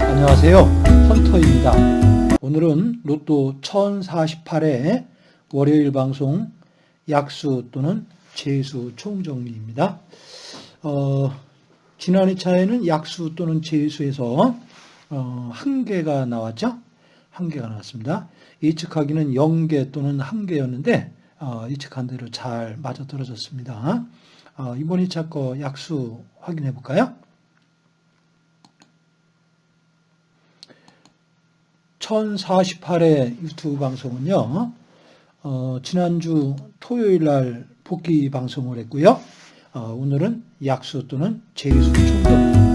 안녕하세요. 헌터입니다. 오늘은 로또 1048회 월요일 방송 약수 또는 재수 총정리입니다. 어, 지난 2차에는 약수 또는 재수에서 어, 한 개가 나왔죠? 한 개가 나왔습니다. 예측하기는 0개 또는 한 개였는데 어, 예측한 대로 잘 맞아떨어졌습니다. 어, 이번 2차 거 약수 확인해 볼까요? 1048회 유튜브 방송은요, 어, 지난주 토요일 날 복귀 방송을 했고요. 어, 오늘은 약수 또는 재수 총정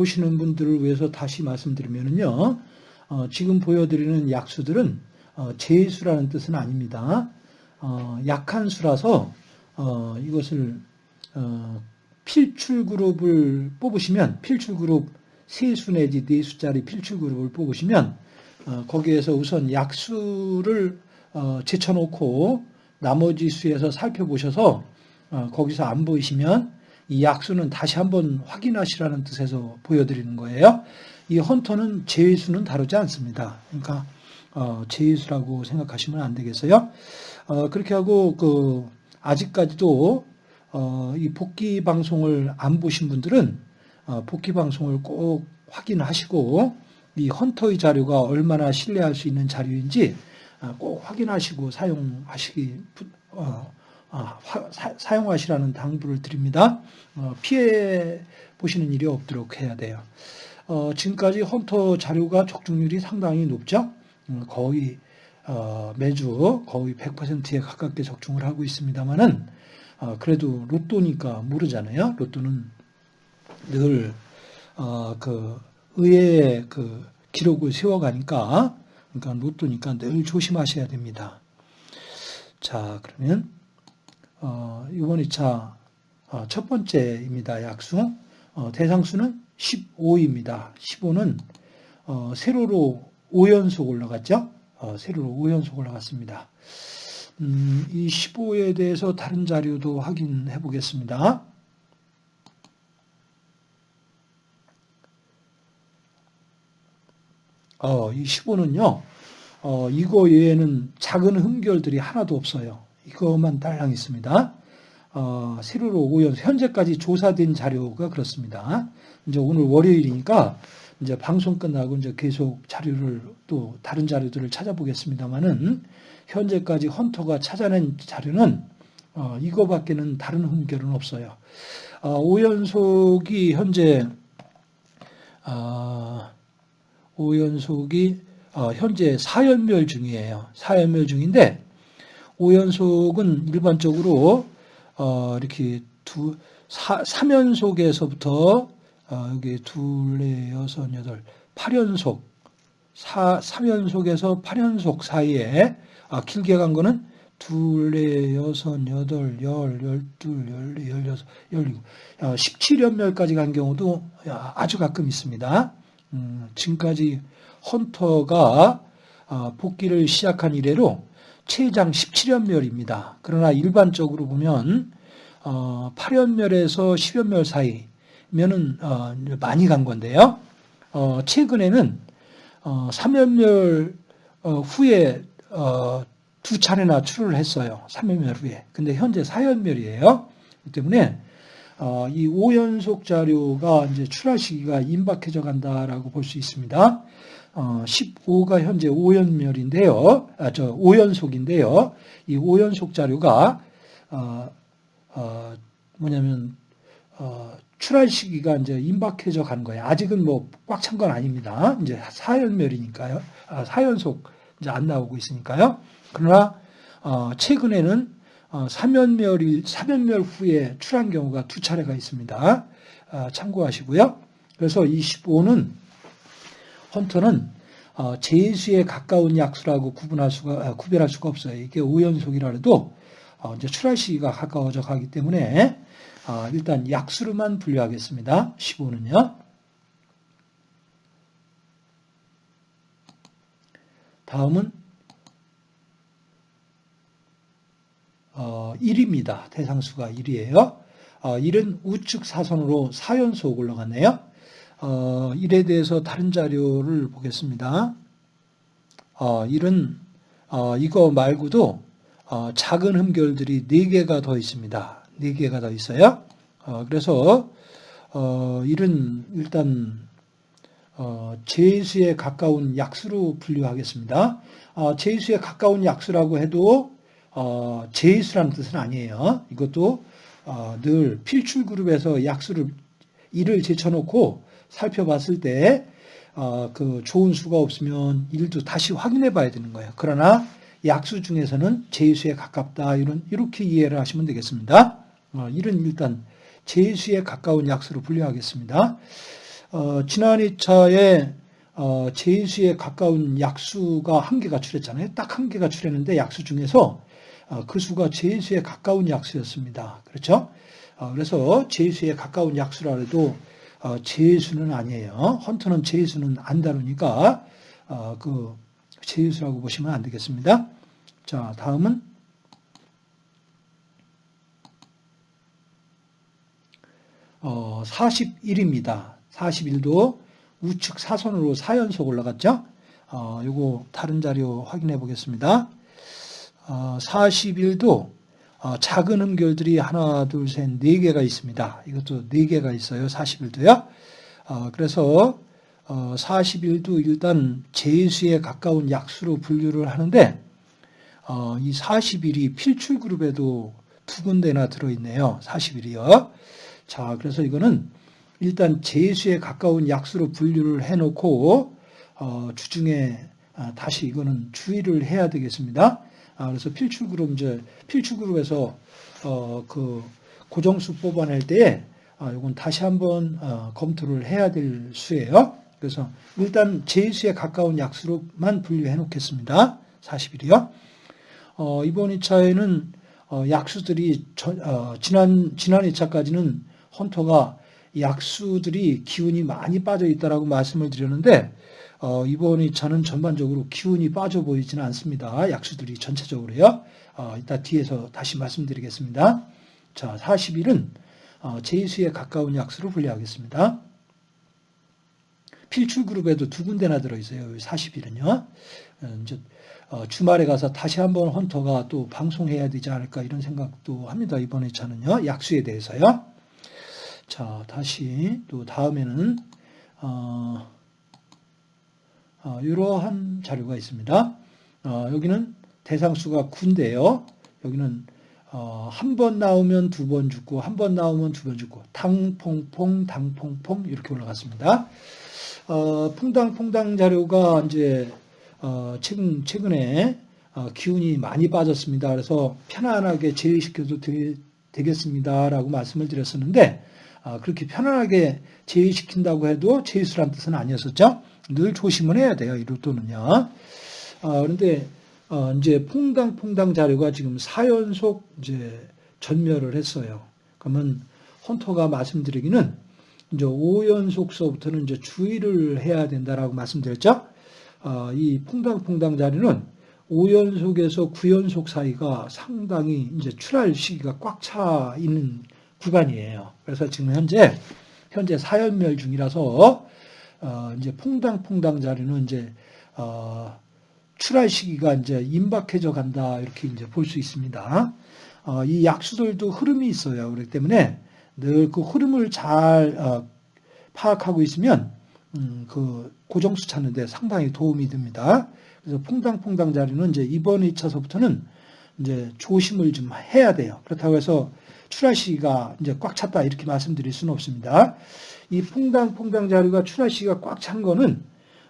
보시는 분들을 위해서 다시 말씀드리면요. 어, 지금 보여드리는 약수들은 어, 제수라는 뜻은 아닙니다. 어, 약한 수라서 어, 이것을 어, 필출 그룹을 뽑으시면 필출 그룹 세수 내지 네 수짜리 필출 그룹을 뽑으시면 어, 거기에서 우선 약수를 어, 제쳐놓고 나머지 수에서 살펴보셔서 어, 거기서 안 보이시면 이 약수는 다시 한번 확인하시라는 뜻에서 보여드리는 거예요. 이 헌터는 제수는 다루지 않습니다. 그러니까 어, 제수라고 생각하시면 안 되겠어요. 어, 그렇게 하고 그 아직까지도 어, 이 복귀 방송을 안 보신 분들은 어, 복귀 방송을 꼭 확인하시고 이 헌터의 자료가 얼마나 신뢰할 수 있는 자료인지 어, 꼭 확인하시고 사용하시기 부- 어, 아, 화- 사, 용하시라는 당부를 드립니다. 어, 피해 보시는 일이 없도록 해야 돼요. 어, 지금까지 헌터 자료가 적중률이 상당히 높죠. 음, 거의 어, 매주 거의 100%에 가깝게 적중을 하고 있습니다만은 어, 그래도 로또니까 모르잖아요. 로또는 늘 어, 그 의회의 그 기록을 세워가니까 그러니까 로또니까 늘 조심하셔야 됩니다. 자 그러면 어, 이번 2차 어, 첫 번째입니다. 약수. 어, 대상수는 15입니다. 15는 어, 세로로 5연속 올라갔죠? 어, 세로로 5연속 올라갔습니다. 음, 이 15에 대해서 다른 자료도 확인해 보겠습니다. 어, 이 15는요, 어, 이거 외에는 작은 흠결들이 하나도 없어요. 이것만 딸랑 있습니다. 어, 세로로 5연 현재까지 조사된 자료가 그렇습니다. 이제 오늘 월요일이니까 이제 방송 끝나고 이제 계속 자료를 또 다른 자료들을 찾아보겠습니다만은 현재까지 헌터가 찾아낸 자료는 어, 이거밖에는 다른 흠결은 없어요. 어, 5연속이 현재 어, 5연속이 어, 현재 4연멸 중이에요. 4연멸 중인데 5연속은 일반적으로 어, 이렇게 두, 사, 3연속에서부터 어, 여기 둘, 넷, 여섯, 여덟, 8연속, 4, 3연속에서 8연속 사이에 아, 길게 간 거는 둘, 넷, 여섯, 여덟, 열, 열둘, 열네, 열여섯, 열일곱, 어, 17연멸까지 간 경우도 야, 아주 가끔 있습니다. 음, 지금까지 헌터가 어, 복귀를 시작한 이래로 최장 17연멸입니다. 그러나 일반적으로 보면 어, 8연멸에서 10연멸 사이면은 어, 많이 간 건데요. 어, 최근에는 어, 3연멸 어, 후에 어, 두 차례나 출을 했어요. 3연멸 후에. 근데 현재 4연멸이에요. 그렇기 때문에 어, 이 5연속 자료가 이제 출하 시기가 임박해져 간다라고 볼 수 있습니다. 어, 15가 현재 5연멸인데요. 아, 저 5연속인데요. 이 5연속 자료가 어, 어, 뭐냐면 어, 출할 시기가 이제 임박해져 가는 거예요. 아직은 뭐 꽉 찬 건 아닙니다. 이제 4연멸이니까요. 아, 4연속 이제 안 나오고 있으니까요. 그러나 어, 최근에는 어, 3연멸 3연멸 후에 출한 경우가 두 차례가 있습니다. 아, 참고하시고요. 그래서 25는 헌터는 어, 제수에 가까운 약수라고 구분할 수가 아, 구별할 수가 없어요. 이게 5연속이라 해도 어, 이제 출할 시기가 가까워져 가기 때문에 아, 일단 약수로만 분류하겠습니다. 15는요. 다음은 어, 1입니다. 대상수가 1이에요. 어, 1은 우측 사선으로 4연속 올라갔네요. 어, 1에 대해서 다른 자료를 보겠습니다. 어, 1은 어, 이거 말고도 어, 작은 흠결들이 4개가 더 있습니다. 4개가 더 있어요. 어, 그래서 어, 1은 일단 어, 제수에 가까운 약수로 분류하겠습니다. 어, 제수에 가까운 약수라고 해도 어, 제수라는 뜻은 아니에요. 이것도 어, 늘 필출 그룹에서 약수를 1을 제쳐놓고 살펴봤을 때 어, 그 좋은 수가 없으면 1도 다시 확인해 봐야 되는 거예요. 그러나 약수 중에서는 제수에 가깝다 이런 이렇게 이해를 하시면 되겠습니다. 어, 1은 일단 제수에 가까운 약수로 분류하겠습니다. 어, 지난 2차에 어, 제수에 가까운 약수가 한 개가 출했잖아요. 딱 한 개가 출했는데 약수 중에서 어, 그 수가 제수에 가까운 약수였습니다. 그렇죠? 어, 그래서 제수에 가까운 약수라 해도 어, 제수는 아니에요. 헌터는 제수는 안 다루니까 어, 그 제수라고 보시면 안 되겠습니다. 자, 다음은 어, 41입니다. 41도 우측 사선으로 4연속 올라갔죠? 어, 요거 다른 자료 확인해 보겠습니다. 어, 41도 어, 작은 음결들이 하나, 둘, 셋, 네 개가 있습니다. 이것도 네 개가 있어요. 41도요. 어, 그래서 어, 41도 일단 제수에 가까운 약수로 분류를 하는데 어, 이 41이 필출 그룹에도 두 군데나 들어있네요. 41이요. 자, 그래서 이거는 일단 제수에 가까운 약수로 분류를 해놓고 어, 주중에 아, 다시 이거는 주의를 해야 되겠습니다. 아, 그래서 필출 그룹 이제 필출 그룹에서 어, 그 고정수 뽑아낼 때에 아, 이건 다시 한번 어, 검토를 해야 될 수예요. 그래서 일단 제수에 가까운 약수로만 분류해 놓겠습니다. 40일이요. 어, 이번 2차에는 어, 약수들이 저, 어, 지난 지난 2차까지는 헌터가 약수들이 기운이 많이 빠져 있다라고 말씀을 드렸는데 어, 이번 2차는 전반적으로 기운이 빠져 보이지는 않습니다. 약수들이 전체적으로요. 어, 이따 뒤에서 다시 말씀드리겠습니다. 자, 40일은 어, 제수에 가까운 약수로 분류하겠습니다. 필출 그룹에도 두 군데나 들어있어요. 40일은요. 어, 이제 어, 주말에 가서 다시 한번 헌터가 또 방송해야 되지 않을까 이런 생각도 합니다. 이번 2차는요. 약수에 대해서요. 자, 다시 또 다음에는 어, 어, 이러한 자료가 있습니다. 어, 여기는 대상수가 9인데요. 여기는 어, 한번 나오면 두 번 죽고 한 번 나오면 두 번 죽고 당퐁퐁 당퐁퐁 이렇게 올라갔습니다. 어, 퐁당퐁당 자료가 이제 어, 최근 최근에 어, 기운이 많이 빠졌습니다. 그래서 편안하게 제외시켜도 되, 겠습니다라고 말씀을 드렸었는데 아, 그렇게 편안하게 제외시킨다고 해도 제외수란 뜻은 아니었었죠. 늘 조심을 해야 돼요. 이 로또는요. 아, 그런데 어, 이제 퐁당퐁당 자료가 지금 4연속 이제 전멸을 했어요. 그러면 헌터가 말씀드리기는 이제 5연속서부터는 이제 주의를 해야 된다라고 말씀드렸죠. 어, 이 퐁당퐁당 자료는 5연속에서 9연속 사이가 상당히 이제 출할 시기가 꽉 차 있는 구간이에요. 그래서 지금 현재 현재 사연멸 중이라서 어, 이제 퐁당퐁당 자리는 이제 어, 출할 시기가 이제 임박해져 간다 이렇게 이제 볼 수 있습니다. 어, 이 약수들도 흐름이 있어요. 그렇기 때문에 늘 그 흐름을 잘 어, 파악하고 있으면 음, 그 고정수 찾는데 상당히 도움이 됩니다. 그래서 퐁당퐁당 자리는 이제 이번 2차서부터는 이제 조심을 좀 해야 돼요. 그렇다고 해서 출하 시기가 이제 꽉 찼다 이렇게 말씀드릴 수는 없습니다. 이 풍당 풍당 자료가 출하 시기가 꽉 찬 거는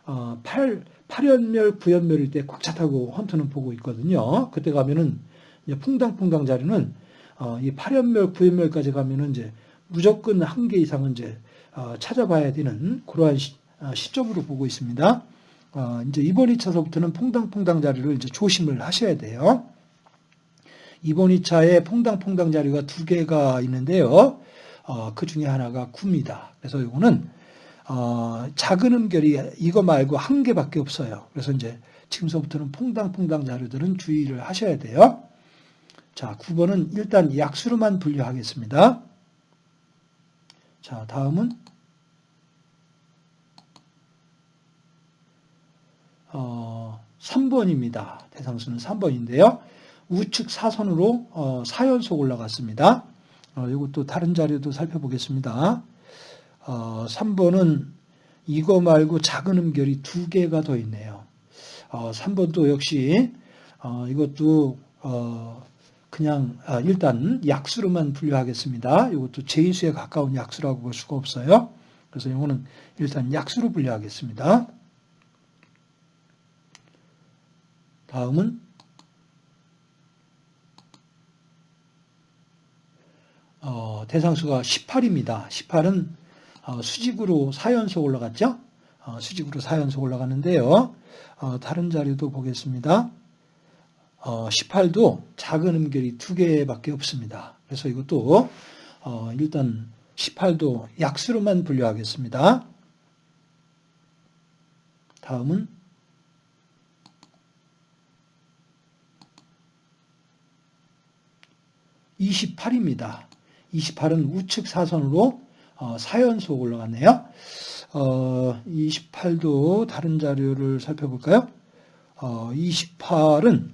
어, 8 8연멸 9연멸일 때 꽉 찼다고 헌터는 보고 있거든요. 그때 가면은 이제 풍당 풍당 자료는 어, 이 8연멸 9연멸까지 가면은 이제 무조건 한 개 이상은 이제 어, 찾아봐야 되는 그러한 시, 어, 점으로 보고 있습니다. 어, 이제 이번 2차서부터는 퐁당퐁당 자리를 이제 조심을 하셔야 돼요. 이번 2차에 퐁당퐁당 자료가 두 개가 있는데요. 어, 그 중에 하나가 9입니다. 그래서 이거는 어, 작은 음결이 이거 말고 한 개밖에 없어요. 그래서 이제 지금서부터는 퐁당퐁당 자료들은 주의를 하셔야 돼요. 자, 9번은 일단 약수로만 분류하겠습니다. 자, 다음은 어, 3번입니다. 대상수는 3번인데요. 우측 사선으로 어, 4연속 올라갔습니다. 어, 이것도 다른 자료도 살펴보겠습니다. 어, 3번은 이거 말고 작은 음결이 두 개가 더 있네요. 어, 3번도 역시 어, 이것도 어, 그냥 아, 일단 약수로만 분류하겠습니다. 이것도 제이수에 가까운 약수라고 볼 수가 없어요. 그래서 이거는 일단 약수로 분류하겠습니다. 다음은 어, 대상수가 18입니다. 18은 어, 수직으로 4연속 올라갔죠? 어, 수직으로 4연속 올라갔는데요. 어, 다른 자료도 보겠습니다. 어, 18도 작은 음결이 2개밖에 없습니다. 그래서 이것도 어, 일단 18도 약수로만 분류하겠습니다. 다음은 28입니다. 28은 우측 사선으로 어, 4연속 올라갔네요. 어, 28도 다른 자료를 살펴볼까요? 어, 28은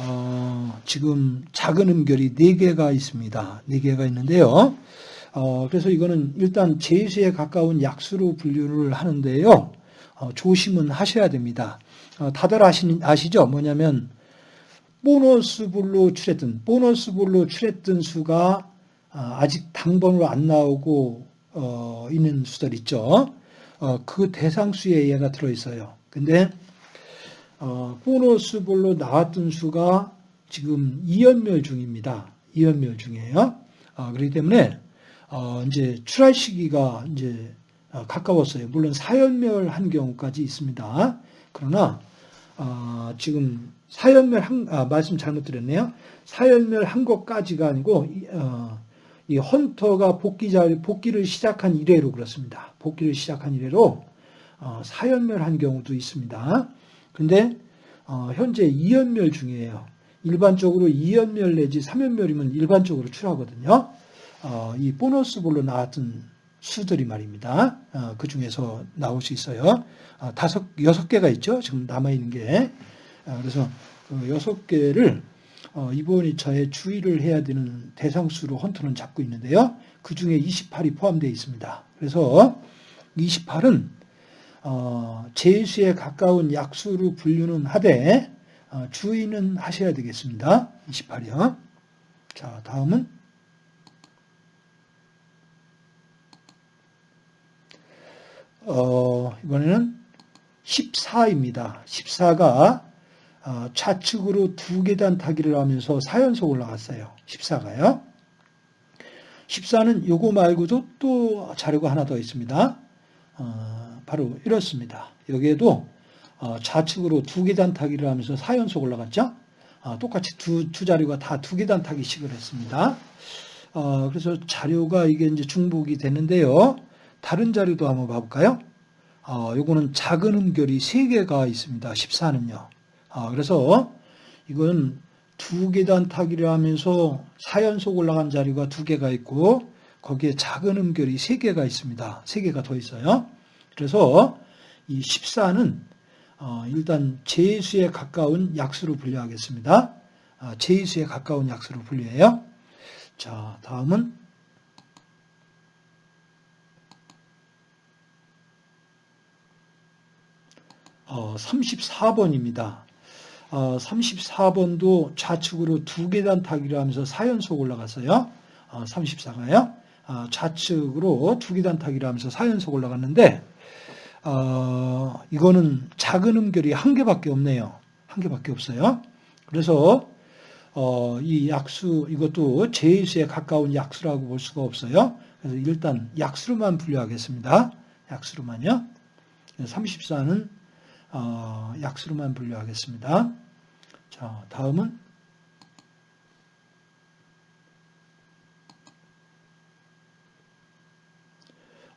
어, 지금 작은 음결이 4개가 있습니다. 4개가 있는데요. 어, 그래서 이거는 일단 제수에 가까운 약수로 분류를 하는데요. 어, 조심은 하셔야 됩니다. 어, 다들 아시, 아시죠? 뭐냐면 보너스 불로 출했던 보너스 불로 출했던 수가 아, 아직 당번으로 안 나오고 어, 있는 수들 있죠. 어, 그 대상수에 얘가 들어있어요. 근데 어, 보너스볼로 나왔던 수가 지금 이연멸 중입니다. 이연멸 중이에요. 어, 그렇기 때문에 어, 이제 출할 시기가 이제 아, 가까웠어요. 물론 사연멸한 경우까지 있습니다. 그러나 어, 지금 사연멸 한 아, 말씀 잘못 드렸네요. 사연멸한 것까지가 아니고 어, 이 헌터가 복귀자, 복귀를 시작한 이래로 그렇습니다. 복귀를 시작한 이래로 어, 4연멸한 경우도 있습니다. 근데 어, 현재 2연멸 중이에요. 일반적으로 2연멸 내지 3연멸이면 일반적으로 출하거든요. 어, 이 보너스 볼로 나왔던 수들이 말입니다. 어, 그 중에서 나올 수 있어요. 아, 다섯, 여섯 개가 있죠. 지금 남아있는 게. 어, 그래서 그 여섯 개를 어, 이번이 저의 주의를 해야 되는 대상수로 헌터는 잡고 있는데요. 그 중에 28이 포함되어 있습니다. 그래서 28은 어, 제수에 가까운 약수로 분류는 하되 어, 주의는 하셔야 되겠습니다. 28이요. 자, 다음은 어, 이번에는 14입니다. 14가 어, 좌측으로 두 계단 타기를 하면서 4연속 올라갔어요. 14가요. 14는 요거 말고도 또 자료가 하나 더 있습니다. 어, 바로 이렇습니다. 여기에도 어, 좌측으로 두 계단 타기를 하면서 4연속 올라갔죠. 아, 똑같이 두, 두 자료가 다 두 계단 타기식을 했습니다. 그래서 자료가 이게 이제 중복이 되는데요. 다른 자료도 한번 봐볼까요? 요거는 작은 음결이 3개가 있습니다. 14는요. 아, 그래서 이건 두 계단 타기를 하면서 4연속 올라간 자리가 두 개가 있고 거기에 작은 음결이 세 개가 있습니다. 세 개가 더 있어요. 그래서 이 14는 어, 일단 제수에 가까운 약수로 분류하겠습니다. 아, 제수에 가까운 약수로 분류해요. 자, 다음은 어, 34번입니다. 어, 34번도 좌측으로 두 계단 타기를 하면서 4연속 올라갔어요. 어, 34가요. 어, 좌측으로 두 계단 타기를 하면서 4연속 올라갔는데 어, 이거는 작은 음결이 한 개밖에 없네요. 한 개밖에 없어요. 그래서 어, 이 약수 이것도 제수에 가까운 약수라고 볼 수가 없어요. 그래서 일단 약수로만 분류하겠습니다. 약수로만요. 34는 어, 약수로만 분류하겠습니다. 자, 다음은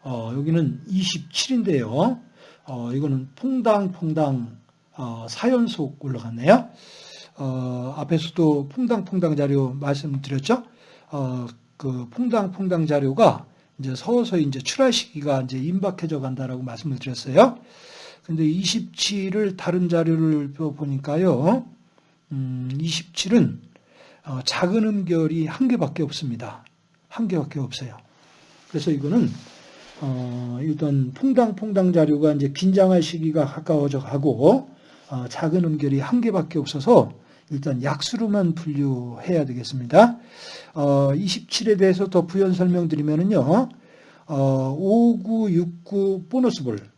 어, 여기는 27인데요. 어, 이거는 퐁당퐁당 어, 4연속 올라갔네요. 어, 앞에서도 퐁당퐁당 자료 말씀드렸죠. 어, 그 퐁당퐁당 자료가 이제 서서히 이제 출하 시기가 이제 임박해져 간다라고 말씀을 드렸어요. 근데 27을 다른 자료를 보니까요. 음, 27은 어, 작은 음결이 한 개밖에 없습니다. 한 개밖에 없어요. 그래서 이거는 어, 일단 퐁당퐁당 자료가 이제 긴장할 시기가 가까워져 가고 어, 작은 음결이 한 개밖에 없어서 일단 약수로만 분류해야 되겠습니다. 어, 27에 대해서 더 부연 설명드리면은요. 어, 5969 보너스 볼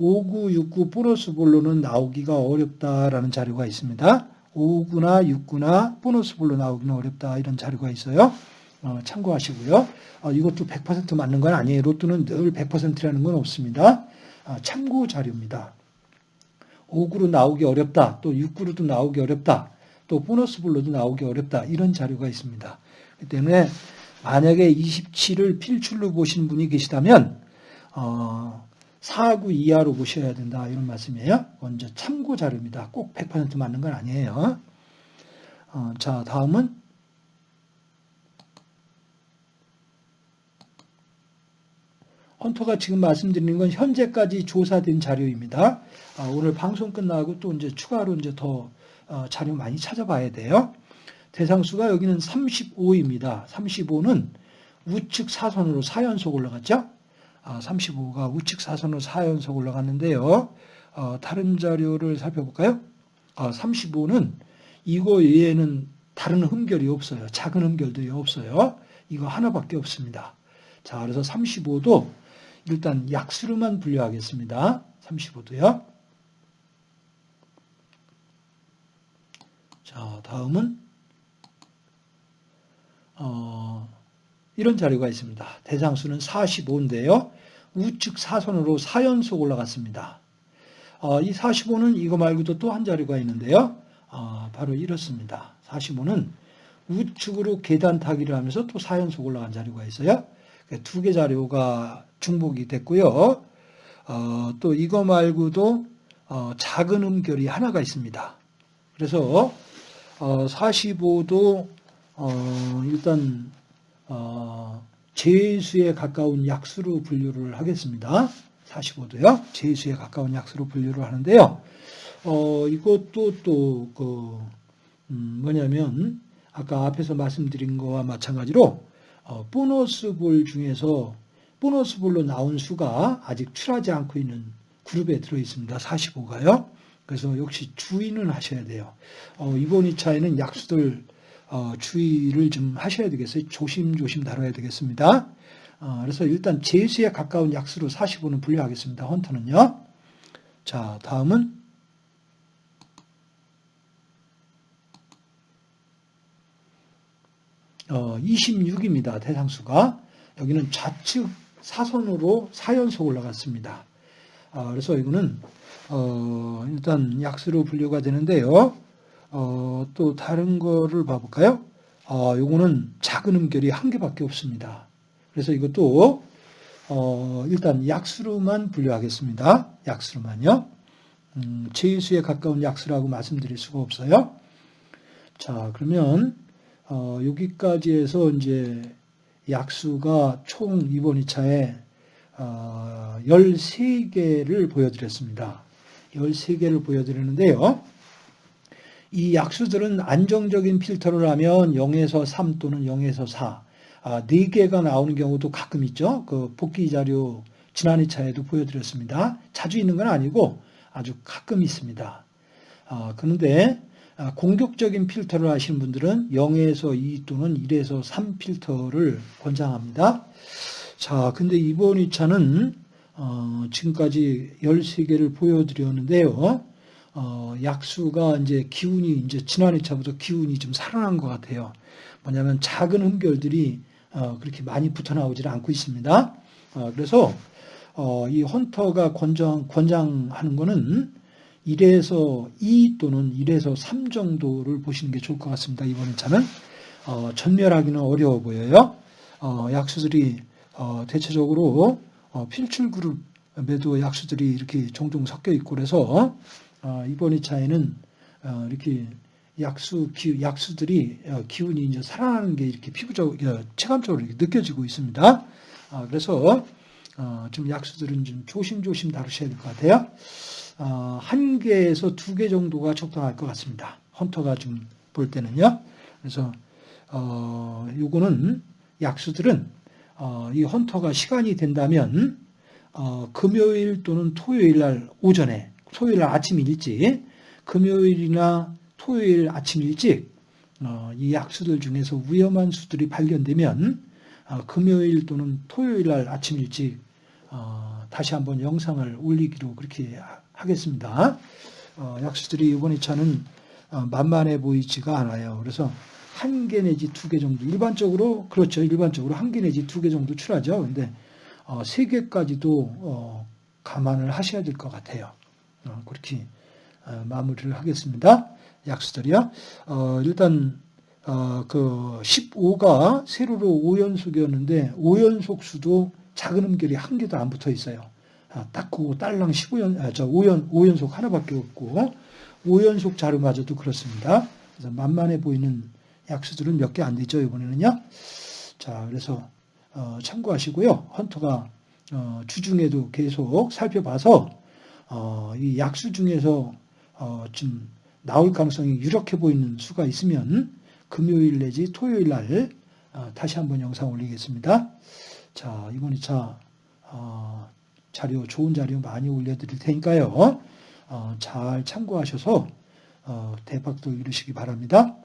5969 보너스 볼로는 나오기가 어렵다라는 자료가 있습니다. 59나 69나 보너스 볼로 나오기는 어렵다 이런 자료가 있어요. 어, 참고하시고요. 어, 이것도 100% 맞는 건 아니에요. 로또는 늘 100%라는 건 없습니다. 어, 참고 자료입니다. 5구로 나오기 어렵다. 또 6구로도 나오기 어렵다. 또 보너스 볼로도 나오기 어렵다. 이런 자료가 있습니다. 그 때문에 만약에 27을 필출로 보신 분이 계시다면 어, 4구 이하로 보셔야 된다. 이런 말씀이에요. 먼저 참고 자료입니다. 꼭 100% 맞는 건 아니에요. 어, 자, 다음은 헌터가 지금 말씀드리는 건 현재까지 조사된 자료입니다. 아, 오늘 방송 끝나고 또 이제 추가로 이제 더 어, 자료 많이 찾아봐야 돼요. 대상수가 여기는 35입니다. 35는 우측 사선으로 4연속 올라갔죠? 35가 아, 우측 사선으로 4연속 올라갔는데요. 어, 다른 자료를 살펴볼까요? 35는 아, 이거 외에는 다른 흠결이 없어요. 작은 흠결들이 없어요. 이거 하나밖에 없습니다. 자, 그래서 35도 일단 약수로만 분류하겠습니다. 35도요. 자, 다음은 어, 이런 자료가 있습니다. 대상수는 45인데요. 우측 사선으로 4연속 올라갔습니다. 어, 이 45는 이거 말고도 또 한 자료가 있는데요. 어, 바로 이렇습니다. 45는 우측으로 계단 타기를 하면서 또 4연속 올라간 자료가 있어요. 두 개 자료가 중복이 됐고요. 어, 또 이거 말고도 어, 작은 음결이 하나가 있습니다. 그래서 어, 45도 어, 일단 어, 제수에 가까운 약수로 분류를 하겠습니다. 45도요. 제수에 가까운 약수로 분류를 하는데요. 어, 이것도 또, 그, 음, 뭐냐면, 아까 앞에서 말씀드린 거와 마찬가지로, 어, 보너스 볼 중에서 보너스 볼로 나온 수가 아직 출하지 않고 있는 그룹에 들어 있습니다. 45가요. 그래서 역시 주의는 하셔야 돼요. 어, 이번 2차에는 약수들 어, 주의를 좀 하셔야 되겠어요. 조심조심 다뤄야 되겠습니다. 어, 그래서 일단 제수에 가까운 약수로 45는 분류하겠습니다. 헌터는요. 자, 다음은 어, 26입니다. 대상수가. 여기는 좌측 사선으로 4연속 올라갔습니다. 어, 그래서 이거는 어, 일단 약수로 분류가 되는데요. 어, 또 다른 거를 봐볼까요? 어, 요거는 작은 음결이 한 개밖에 없습니다. 그래서 이것도 어, 일단 약수로만 분류하겠습니다. 약수로만요. 음, 제수에 가까운 약수라고 말씀드릴 수가 없어요. 자, 그러면 어, 여기까지 해서 이제 약수가 총 이번 2차에 어, 13개를 보여드렸습니다. 13개를 보여드리는데요. 이 약수들은 안정적인 필터를 하면 0에서 3 또는 0에서 4, 아, 4개가 나오는 경우도 가끔 있죠. 그 복귀 자료 지난 2차에도 보여드렸습니다. 자주 있는 건 아니고 아주 가끔 있습니다. 아, 그런데 아, 공격적인 필터를 하시는 분들은 0에서 2 또는 1에서 3 필터를 권장합니다. 자, 근데 이번 2차는 어, 지금까지 13개를 보여드렸는데요. 어, 약수가 이제 기운이 이제 지난 2차부터 기운이 좀 살아난 것 같아요. 뭐냐면 작은 흠결들이 어, 그렇게 많이 붙어 나오질 않고 있습니다. 어, 그래서 어, 이 헌터가 권장, 권장하는 거는 1에서 2 또는 1에서 3 정도를 보시는 게 좋을 것 같습니다. 이번 2차는 어, 전멸하기는 어려워 보여요. 어, 약수들이 어, 대체적으로 어, 필출 그룹에도 약수들이 이렇게 종종 섞여 있고 그래서 어, 이번 2차에는 어, 이렇게 약수 기, 약수들이 어, 기운이 이제 살아나는 게 이렇게 피부적 어, 체감적으로 이렇게 느껴지고 있습니다. 아, 그래서 어, 좀 약수들은 좀 조심조심 다루셔야 될 것 같아요. 어, 한 개에서 두 개 정도가 적당할 것 같습니다. 헌터가 좀 볼 때는요. 그래서 어, 요거는 약수들은 어, 이 헌터가 시간이 된다면 어, 금요일 또는 토요일 날 오전에 토요일 날 아침 일찍 금요일이나 토요일 아침 일찍 어, 이 약수들 중에서 위험한 수들이 발견되면 어, 금요일 또는 토요일 날 아침 일찍 어, 다시 한번 영상을 올리기로 그렇게 하겠습니다. 어, 약수들이 이번 2차는 어, 만만해 보이지가 않아요. 그래서 한 개 내지 두 개 정도 일반적으로 그렇죠. 일반적으로 한 개 내지 두 개 정도 출하죠. 근데 어, 세 개까지도 어, 감안을 하셔야 될 것 같아요. 어, 그렇게 어, 마무리를 하겠습니다. 약수들이요. 어, 일단 어, 그 15가 세로로 5연속이었는데 5연속 수도 작은 음결이 한 개도 안 붙어 있어요. 아, 딱 그거 딸랑 15연, 아, 저 5연, 5연속 하나밖에 없고 5연속 자료마저도 그렇습니다. 그래서 만만해 보이는 약수들은 몇 개 안 되죠, 이번에는요. 자, 그래서 어, 참고하시고요. 헌터가 어, 주중에도 계속 살펴봐서 어, 이 약수 중에서 어, 좀 나올 가능성이 유력해 보이는 수가 있으면 금요일 내지 토요일 날 어, 다시 한번 영상 올리겠습니다. 자, 이번 2차 어, 자료 좋은 자료 많이 올려드릴 테니까요. 어, 잘 참고하셔서 어, 대박도 이루시기 바랍니다.